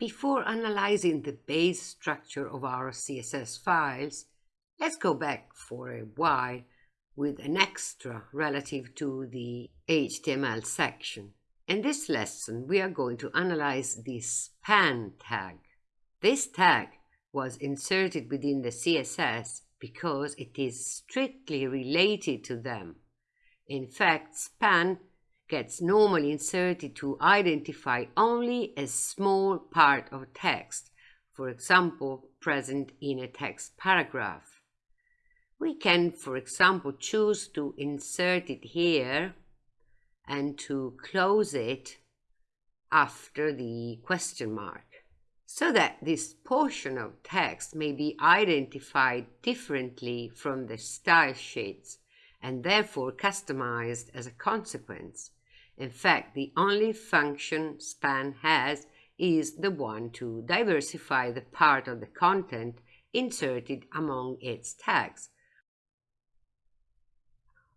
Before analyzing the base structure of our CSS files, let's go back for a while with an extra relative to the HTML section. In this lesson, we are going to analyze the span tag. This tag was inserted within the CSS because it is strictly related to them. In fact, span gets normally inserted to identify only a small part of text, for example, present in a text paragraph. We can, for example, choose to insert it here and to close it after the question mark, so that this portion of text may be identified differently from the style sheets and therefore customized as a consequence. In fact, the only function span has is the one to diversify the part of the content inserted among its tags.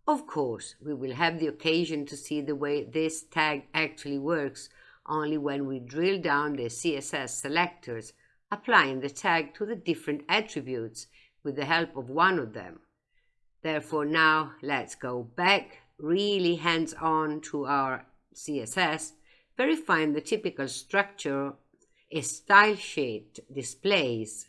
Of course, we will have the occasion to see the way this tag actually works only when we drill down the CSS selectors, applying the tag to the different attributes with the help of one of them. Therefore, now let's go back really hands-on to our CSS, verifying the typical structure a style sheet displays.